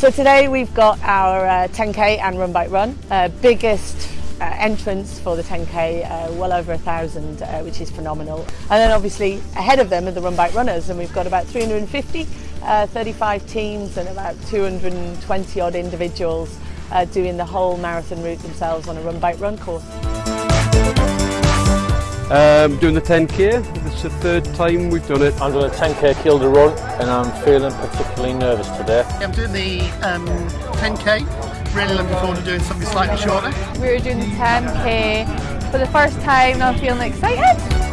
So today we've got our uh, 10k and run bike run, uh, biggest uh, entrance for the 10k, uh, well over a thousand, uh, which is phenomenal. And then obviously ahead of them are the run bike runners, and we've got about 350, uh, 35 teams, and about 220 odd individuals doing the whole marathon route themselves on a run bike run course. Um, doing the 10k. This is the third time we've done it. I'm doing a 10k Kielder run and I'm feeling particularly nervous today. I'm doing the um, 10k. Really looking forward to doing something slightly shorter. We were doing the 10k for the first time and I'm feeling excited.